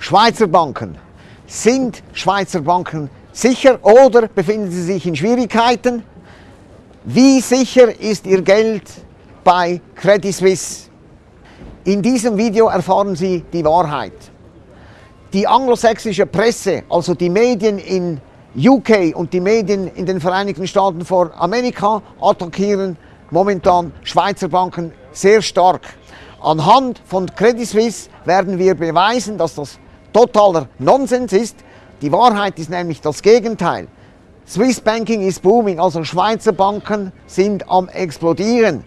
Schweizer Banken. Sind Schweizer Banken sicher oder befinden sie sich in Schwierigkeiten? Wie sicher ist Ihr Geld bei Credit Suisse? In diesem Video erfahren Sie die Wahrheit. Die anglosächsische Presse, also die Medien in UK und die Medien in den Vereinigten Staaten vor Amerika attackieren momentan Schweizer Banken sehr stark. Anhand von Credit Suisse werden wir beweisen, dass das totaler Nonsens ist. Die Wahrheit ist nämlich das Gegenteil. Swiss Banking ist booming, also Schweizer Banken sind am explodieren.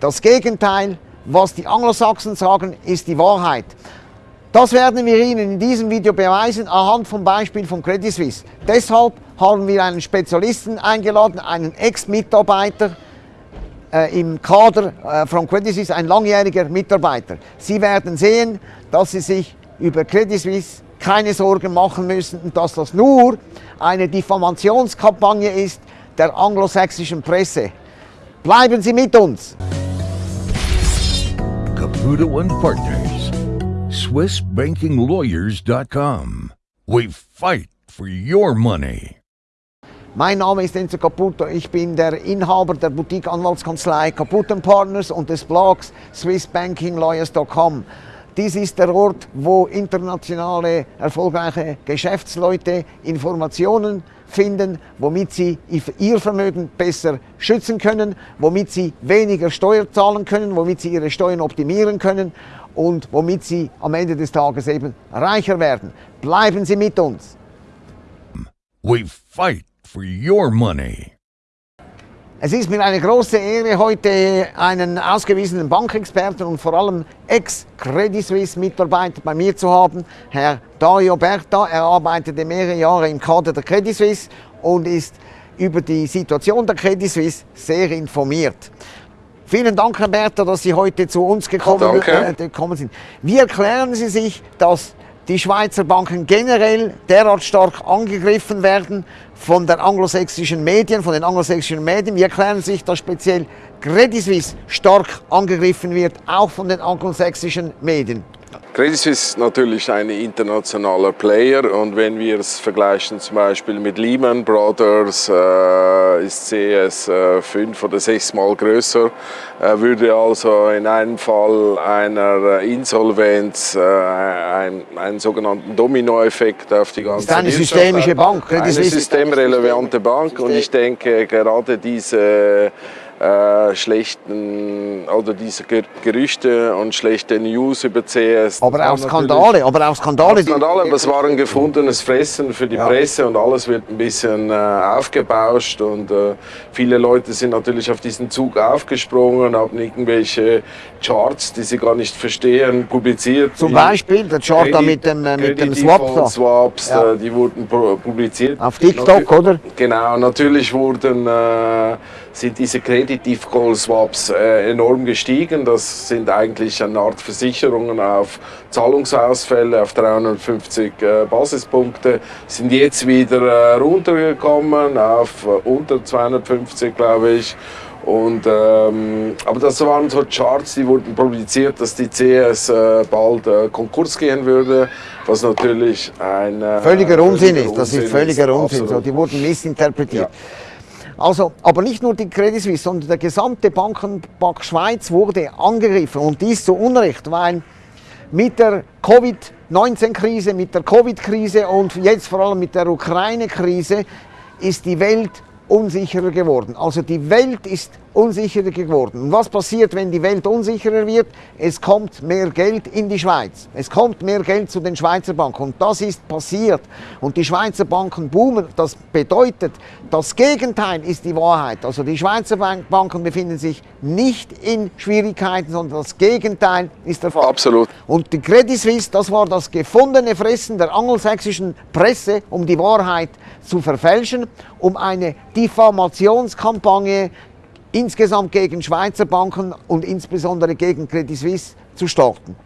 Das Gegenteil, was die Anglosachsen sagen, ist die Wahrheit. Das werden wir Ihnen in diesem Video beweisen anhand vom Beispiel von Credit Suisse. Deshalb haben wir einen Spezialisten eingeladen, einen Ex-Mitarbeiter äh, im Kader äh, von Credit Suisse, ein langjähriger Mitarbeiter. Sie werden sehen, dass Sie sich über Credit Suisse keine Sorgen machen müssen und dass das nur eine Diffamationskampagne ist der anglosächsischen Presse. Bleiben Sie mit uns! Caputo and Partners. SwissBankingLawyers.com. We fight for your money. Mein Name ist Enzo Caputo, ich bin der Inhaber der Boutique-Anwaltskanzlei Caputo Partners und des Blogs SwissBankingLawyers.com. Dies ist der Ort, wo internationale, erfolgreiche Geschäftsleute Informationen finden, womit sie ihr Vermögen besser schützen können, womit sie weniger Steuer zahlen können, womit sie ihre Steuern optimieren können und womit Sie am Ende des Tages eben reicher werden. Bleiben Sie mit uns. We fight for your money. Es ist mir eine große Ehre, heute einen ausgewiesenen Bankexperten und vor allem Ex-Credit Suisse-Mitarbeiter bei mir zu haben, Herr Dario Berta. Er arbeitete mehrere Jahre im Kader der Credit Suisse und ist über die Situation der Credit Suisse sehr informiert. Vielen Dank, Herr Bertha, dass Sie heute zu uns gekommen, äh, gekommen sind. Wie erklären Sie sich, dass die Schweizer Banken generell derart stark angegriffen werden von der anglosächsischen Medien, von den anglosächsischen Medien. Wie erklären sich, dass speziell Credit Suisse stark angegriffen wird, auch von den anglosächsischen Medien? Credit Suisse ist natürlich ein internationaler Player und wenn wir es vergleichen zum Beispiel mit Lehman Brothers, äh, ist CS äh, fünf oder sechs Mal größer, äh, würde also in einem Fall einer Insolvenz äh, ein, einen sogenannten Dominoeffekt auf die ganze Ist eine systemische Bank. Eine systemrelevante Bank und ich denke gerade diese äh, schlechten oder diese Gerüchte und schlechte News über CS. Aber auch Skandale, aber auch Skandale. Skandale, aber es war ein gefundenes Fressen für die ja. Presse und alles wird ein bisschen äh, aufgebauscht und äh, viele Leute sind natürlich auf diesen Zug aufgesprungen, haben irgendwelche Charts, die sie gar nicht verstehen, publiziert. Zum Beispiel der Chart da mit dem, äh, mit dem Swap. Swaps, ja. Die wurden publiziert. Auf TikTok, oder? Genau, natürlich wurden äh, sind diese Credit Default Swaps äh, enorm gestiegen. Das sind eigentlich eine Art Versicherungen auf Zahlungsausfälle auf 350 äh, Basispunkte. Sind jetzt wieder äh, runtergekommen auf äh, unter 250, glaube ich. Und, ähm, aber das waren so Charts, die wurden publiziert, dass die CS äh, bald äh, Konkurs gehen würde, was natürlich ein äh, völliger Unsinn ist. Das ist völliger Unsinn. So, die wurden missinterpretiert. Ja. Also, aber nicht nur die Credit Suisse, sondern der gesamte Bankenbank Schweiz wurde angegriffen und dies zu Unrecht, weil mit der Covid-19-Krise, mit der Covid-Krise und jetzt vor allem mit der Ukraine-Krise ist die Welt unsicherer geworden. Also die Welt ist unsicherer geworden. Und was passiert, wenn die Welt unsicherer wird? Es kommt mehr Geld in die Schweiz. Es kommt mehr Geld zu den Schweizer Banken. Und das ist passiert. Und die Schweizer Banken boomen. Das bedeutet, das Gegenteil ist die Wahrheit. Also die Schweizer Banken befinden sich nicht in Schwierigkeiten, sondern das Gegenteil ist der Fall. Absolut. Und die Credit Suisse, das war das gefundene Fressen der angelsächsischen Presse, um die Wahrheit zu verfälschen, um eine Diffamationskampagne insgesamt gegen Schweizer Banken und insbesondere gegen Credit Suisse zu starten.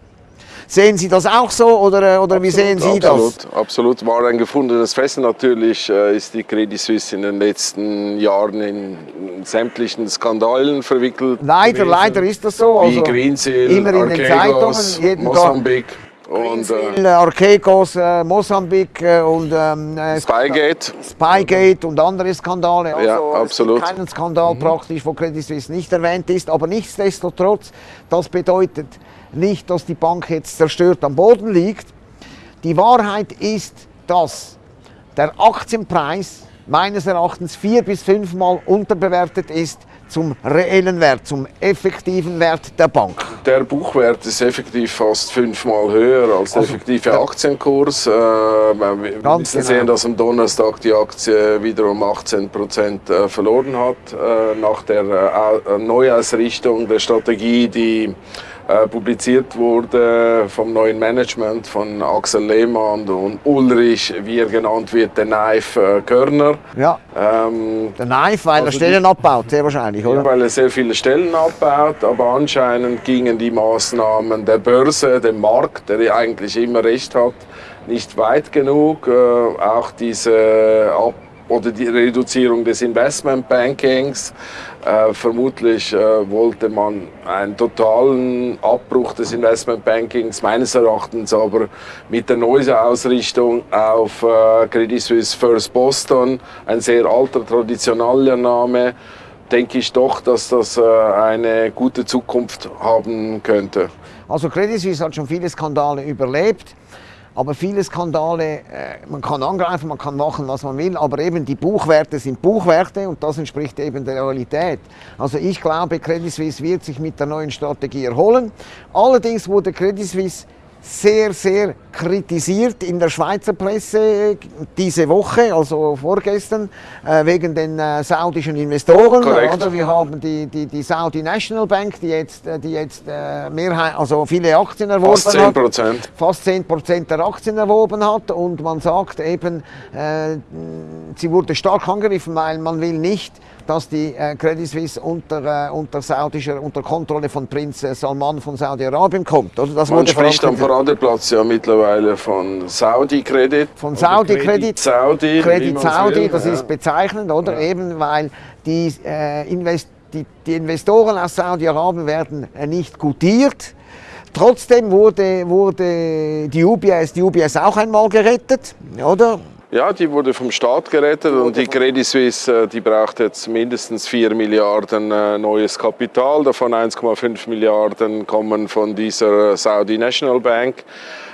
Sehen Sie das auch so oder, äh, oder wie sehen Sie absolut, das? Absolut, war ein gefundenes Fressen. Natürlich äh, ist die Credit Suisse in den letzten Jahren in sämtlichen Skandalen verwickelt. Leider, gewesen. leider ist das so. Also Wie Greensill, immer in den Zeitungen, jeden Mosambik. Und äh, Greensill, Archegos, äh, Mosambik äh, und ähm, äh, Spygate. Spygate und andere Skandale. Also Ja, es gibt absolut. Mhm. keinen Skandal praktisch, wo Credit Suisse nicht erwähnt ist. Aber nichtsdestotrotz, das bedeutet nicht, dass die Bank jetzt zerstört am Boden liegt. Die Wahrheit ist, dass der Aktienpreis meines Erachtens vier bis fünfmal unterbewertet ist zum reellen Wert, zum effektiven Wert der Bank. Der Buchwert ist effektiv fast fünfmal höher als der Also, effektive der- Aktienkurs. Äh, wir genau. sehen, dass am Donnerstag die Aktie wiederum 18 Prozent äh, verloren hat äh, nach der äh, äh, Neuausrichtung der Strategie, die äh, publiziert wurde vom neuen Management von Axel Lehmann und Ulrich, wie er genannt wird, der Knife äh, Körner. Ja, Ähm, der Knife, weil er Also Stellen abbaut, sehr wahrscheinlich, ja, oder? weil er sehr viele Stellen abbaut, aber anscheinend gingen die Maßnahmen der Börse, dem Markt, der ja eigentlich immer recht hat, nicht weit genug. Äh, auch diese Ab oder die Reduzierung des Investmentbankings. Äh, vermutlich äh, wollte man einen totalen Abbruch des Investmentbankings, meines Erachtens aber mit der Neuausrichtung auf äh, Credit Suisse First Boston, ein sehr alter, traditioneller Name, denke ich doch, dass das äh, eine gute Zukunft haben könnte. Also Credit Suisse hat schon viele Skandale überlebt, aber viele Skandale, äh, man kann angreifen, man kann machen, was man will, aber eben die Buchwerte sind Buchwerte und das entspricht eben der Realität. Also ich glaube, Credit Suisse wird sich mit der neuen Strategie erholen. Allerdings wurde Credit Suisse sehr, sehr kritisiert in der Schweizer Presse diese Woche, also vorgestern, äh, wegen den äh, saudischen Investoren. Korrekt. Oder? Wir haben die, die, die Saudi National Bank, die jetzt, äh, die jetzt äh, Mehrheit, also viele Aktien erworben Fast 10 hat Prozent. fast 10% der Aktien erworben hat und man sagt eben, äh, sie wurde stark angegriffen, weil man will nicht, dass die äh, Credit Suisse unter, äh, unter saudischer, unter Kontrolle von Prinz äh, Salman von Saudi-Arabien kommt. Oder? Das Man spricht am. Paradeplatz ja mittlerweile von Saudi-Kredit. Von oder Saudi-Kredit. Saudi. Credit Saudi, das ja. ist bezeichnend, oder? Eben weil die, äh, Invest die, die Investoren aus Saudi-Arabien werden nicht gutiert. Trotzdem wurde, wurde die UBS, die UBS auch einmal gerettet, oder? Ja, die wurde vom Staat gerettet und die Credit Suisse, äh, die braucht jetzt mindestens 4 Milliarden äh, neues Kapital. Davon 1,5 Milliarden kommen von dieser Saudi National Bank,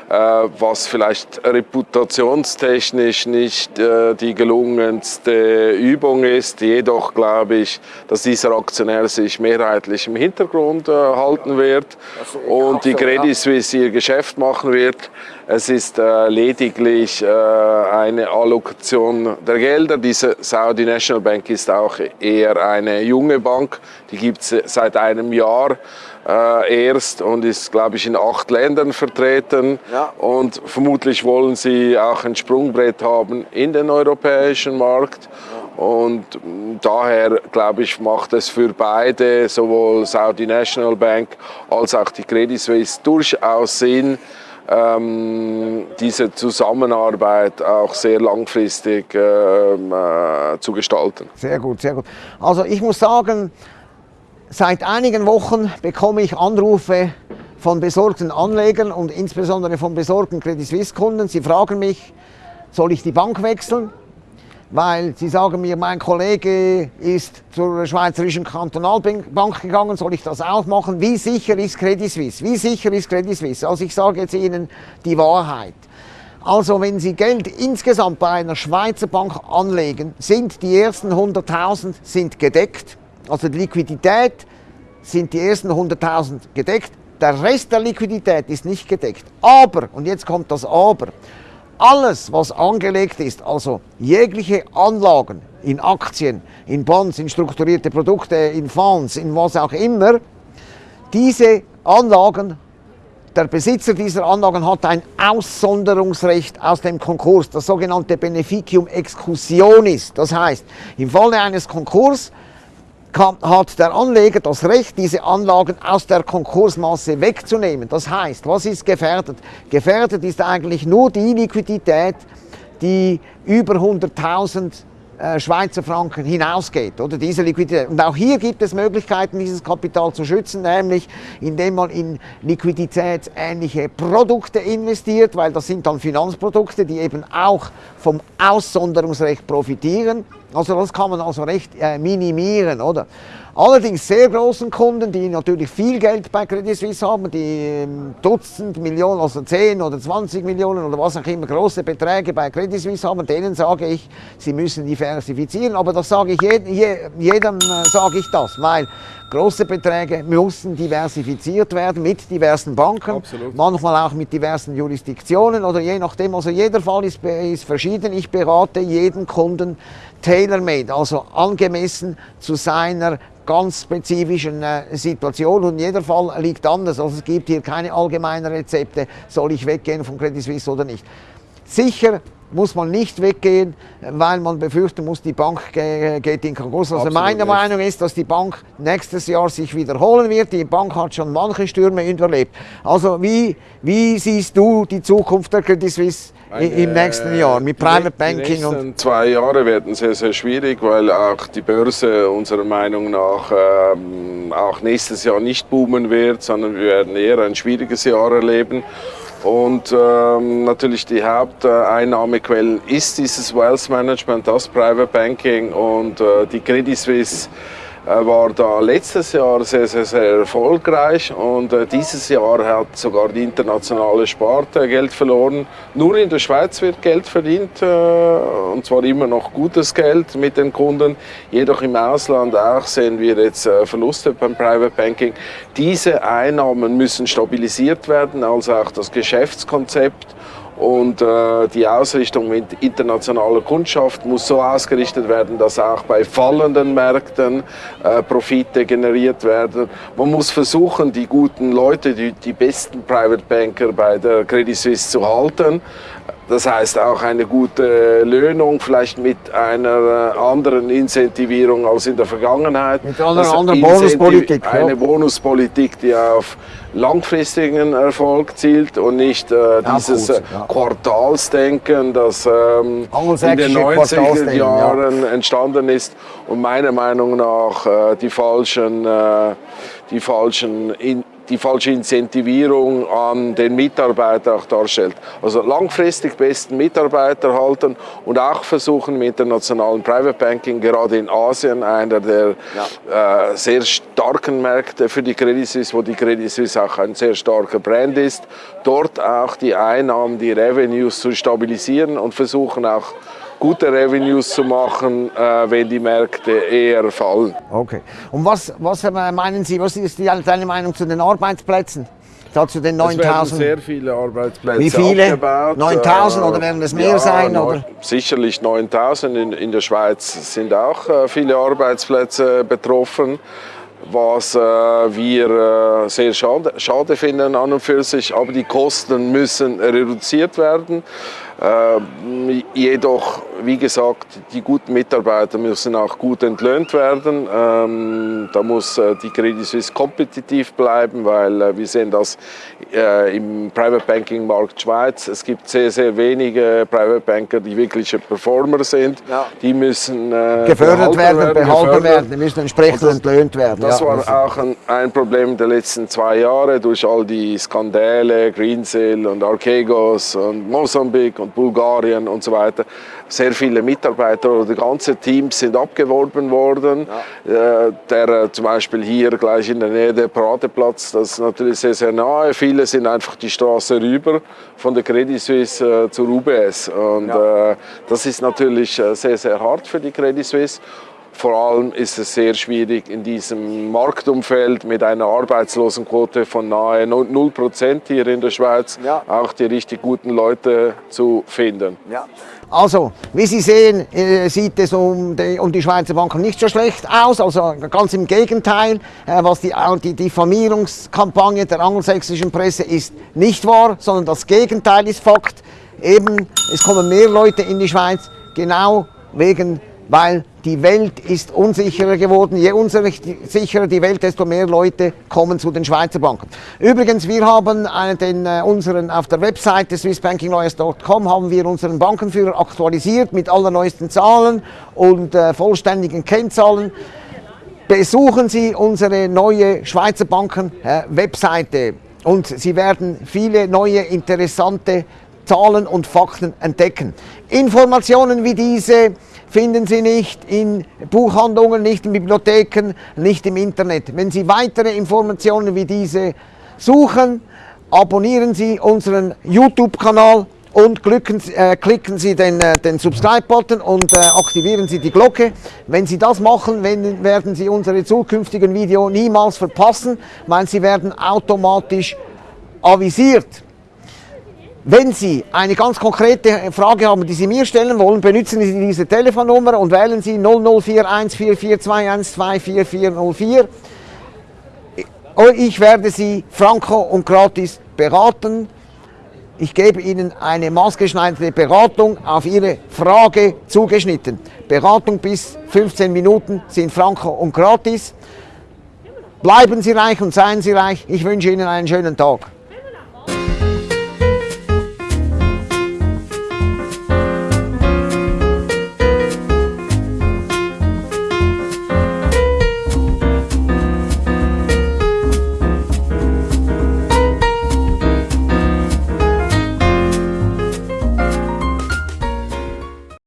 äh, was vielleicht reputationstechnisch nicht äh, die gelungenste Übung ist. Jedoch glaube ich, dass dieser Aktionär sich mehrheitlich im Hintergrund äh, halten wird und die. Credit Suisse ihr Geschäft machen wird. Es ist äh, lediglich äh, eine Allokation der Gelder. Diese Saudi National Bank ist auch eher eine junge Bank. Die gibt es seit einem Jahr äh, erst und ist, glaube ich, in acht Ländern vertreten. Ja. Und vermutlich wollen sie auch ein Sprungbrett haben in den europäischen Markt. Und mh, daher, glaube ich, macht es für beide, sowohl Saudi National Bank als auch die Credit Suisse, durchaus Sinn, ähm, diese Zusammenarbeit auch sehr langfristig ähm, äh, zu gestalten. Sehr gut, sehr gut. Also ich muss sagen, seit einigen Wochen bekomme ich Anrufe von besorgten Anlegern und insbesondere von besorgten Credit Suisse Kunden. Sie fragen mich, soll ich die Bank wechseln? Weil sie sagen mir, mein Kollege ist zur Schweizerischen Kantonalbank gegangen, soll ich das auch machen? Wie sicher ist Credit Suisse? Wie sicher ist Credit Suisse? Also ich sage jetzt Ihnen die Wahrheit. Also wenn Sie Geld insgesamt bei einer Schweizer Bank anlegen, sind die ersten 100.000 sind gedeckt. Also die Liquidität sind die ersten 100.000 gedeckt. Der Rest der Liquidität ist nicht gedeckt. Aber, und jetzt kommt das Aber, alles, was angelegt ist, also jegliche Anlagen in Aktien, in Bonds, in strukturierte Produkte, in Fonds, in was auch immer, diese Anlagen der Besitzer dieser Anlagen hat ein Aussonderungsrecht aus dem Konkurs, das sogenannte Beneficium exclusionis. Das heißt, im Falle eines Konkurs hat der Anleger das Recht, diese Anlagen aus der Konkursmasse wegzunehmen. Das heißt, was ist gefährdet? Gefährdet ist eigentlich nur die Liquidität, die über 100.000 äh, Schweizer Franken hinausgeht. Oder diese Liquidität. Und auch hier gibt es Möglichkeiten, dieses Kapital zu schützen, nämlich indem man in liquiditätsähnliche Produkte investiert, weil das sind dann Finanzprodukte, die eben auch vom Aussonderungsrecht profitieren. Also das kann man also recht äh, minimieren, oder? Allerdings sehr großen Kunden, die natürlich viel Geld bei Credit Suisse haben, die ähm, Dutzend Millionen, also 10 oder 20 Millionen oder was auch immer große Beträge bei Credit Suisse haben, denen sage ich, sie müssen diversifizieren. Aber das sage ich jedem, jedem äh, sage ich das, weil große Beträge müssen diversifiziert werden mit diversen Banken, Absolut. manchmal auch mit diversen Jurisdiktionen oder je nachdem. Also jeder Fall ist, ist verschieden. Ich berate jeden Kunden tailor-made, also angemessen zu seiner ganz spezifischen äh, Situation und jeder Fall liegt anders. Also es gibt hier keine allgemeinen Rezepte, soll ich weggehen von Credit Suisse oder nicht. Sicher muss man nicht weggehen, weil man befürchten muss, die Bank geht in Konkurs. Also Absolut meine nicht. Meinung ist, dass die Bank nächstes Jahr sich wiederholen wird. Die Bank hat schon manche Stürme überlebt. Also wie, wie siehst du die Zukunft der Credit Suisse im nächsten Jahr mit Private Banking Die und nächsten zwei Jahre werden sehr, sehr schwierig, weil auch die Börse unserer Meinung nach ähm, auch nächstes Jahr nicht boomen wird, sondern wir werden eher ein schwieriges Jahr erleben. Und ähm, natürlich die Haupteinnahmequellen ist dieses Wealth Management, das Private Banking und äh, die Credit Suisse war da letztes Jahr sehr, sehr, sehr erfolgreich und äh, dieses Jahr hat sogar die internationale Sparte Geld verloren. Nur in der Schweiz wird Geld verdient äh, und zwar immer noch gutes Geld mit den Kunden. Jedoch im Ausland auch sehen wir jetzt äh, Verluste beim Private Banking. Diese Einnahmen müssen stabilisiert werden, also auch das Geschäftskonzept. Und äh, die Ausrichtung mit internationaler Kundschaft muss so ausgerichtet werden, dass auch bei fallenden Märkten äh, Profite generiert werden. Man muss versuchen, die guten Leute, die, die besten Private Banker bei der Credit Suisse zu halten. Das heißt auch eine gute Löhnung, vielleicht mit einer anderen Incentivierung als in der Vergangenheit. Mit einer Das anderen Incentiv- Bonuspolitik, ja. Eine Bonuspolitik, die auf langfristigen Erfolg zielt und nicht äh, dieses kurz, äh, ja. Quartalsdenken, das ähm, in den Angelsächsische 90er Quartalsdenken, ja. Jahren entstanden ist und meiner Meinung nach äh, die falschen, äh, die falschen in, die falsche Incentivierung an den Mitarbeiter auch darstellt. Also langfristig besten Mitarbeiter halten und auch versuchen im internationalen Private Banking, gerade in Asien, einer der äh, sehr starken Märkte für die Credit Suisse, wo die Credit Suisse auch ein sehr starker Brand ist, dort auch die Einnahmen, die Revenues zu stabilisieren und versuchen auch gute Revenues zu machen, äh, wenn die Märkte eher fallen. Okay. Und was, was äh, meinen Sie, was ist die, deine Meinung zu den Arbeitsplätzen? Da zu den Es werden 9000? sehr viele Arbeitsplätze Wie viele? abgebaut. 9000 Äh, oder werden es mehr ja, sein, oder? Sicherlich 9000. In, in der Schweiz sind auch viele Arbeitsplätze betroffen. Was äh, wir äh, sehr schade, schade finden an und für sich, aber die Kosten müssen reduziert werden. Äh, jedoch, wie gesagt, die guten Mitarbeiter müssen auch gut entlöhnt werden. Ähm, da muss äh, die Credit Suisse kompetitiv bleiben, weil äh, wir sehen das äh, im Private Banking Markt Schweiz. Es gibt sehr, sehr wenige Private Banker, die wirkliche Performer sind. Ja. Die müssen äh, gefördert behalten werden, behalten gefördert. werden, die müssen entsprechend das- entlöhnt werden. Das ja. war auch ein, ein Problem der letzten zwei Jahre durch all die Skandale, Greensill und Archegos und Mosambik und Bulgarien und so weiter. Sehr viele Mitarbeiter oder ganze Teams sind abgeworben worden. Äh, der äh, zum Beispiel hier gleich in der Nähe der Paradeplatz, das ist natürlich sehr, sehr nahe. Viele sind einfach die Straße rüber von der Credit Suisse äh, zur UBS. Und äh, das ist natürlich sehr, sehr hart für die Credit Suisse. Vor allem ist es sehr schwierig in diesem Marktumfeld mit einer Arbeitslosenquote von nahe 0% hier in der Schweiz Ja. auch die richtig guten Leute zu finden. Ja. Also, wie Sie sehen, äh, sieht es um die, um die Schweizer Banken nicht so schlecht aus. Also ganz im Gegenteil, äh, was die, die Diffamierungskampagne der angelsächsischen Presse ist nicht wahr, sondern das Gegenteil ist Fakt. Eben, es kommen mehr Leute in die Schweiz, genau wegen weil die Welt ist unsicherer geworden. Je unsicherer die Welt, desto mehr Leute kommen zu den Schweizer Banken. Übrigens, wir haben den, äh, unseren, auf der Webseite swissbankinglawyers.com haben wir unseren Bankenführer aktualisiert mit allerneuesten Zahlen und äh, vollständigen Kennzahlen. Besuchen Sie unsere neue Schweizer Banken äh, Webseite und Sie werden viele neue interessante Zahlen und Fakten entdecken. Informationen wie diese finden Sie nicht in Buchhandlungen, nicht in Bibliotheken, nicht im Internet. Wenn Sie weitere Informationen wie diese suchen, abonnieren Sie unseren YouTube-Kanal und klicken, äh, klicken Sie den, äh, den Subscribe-Button und äh, aktivieren Sie die Glocke. Wenn Sie das machen, wenn, werden Sie unsere zukünftigen Videos niemals verpassen, weil sie werden automatisch avisiert. Wenn Sie eine ganz konkrete Frage haben, die Sie mir stellen wollen, benutzen Sie diese Telefonnummer und wählen Sie 00414421244404. Ich werde Sie franco und gratis beraten. Ich gebe Ihnen eine maßgeschneiderte Beratung auf Ihre Frage zugeschnitten. Beratung bis 15 Minuten sind franco und gratis. Bleiben Sie reich und seien Sie reich. Ich wünsche Ihnen einen schönen Tag.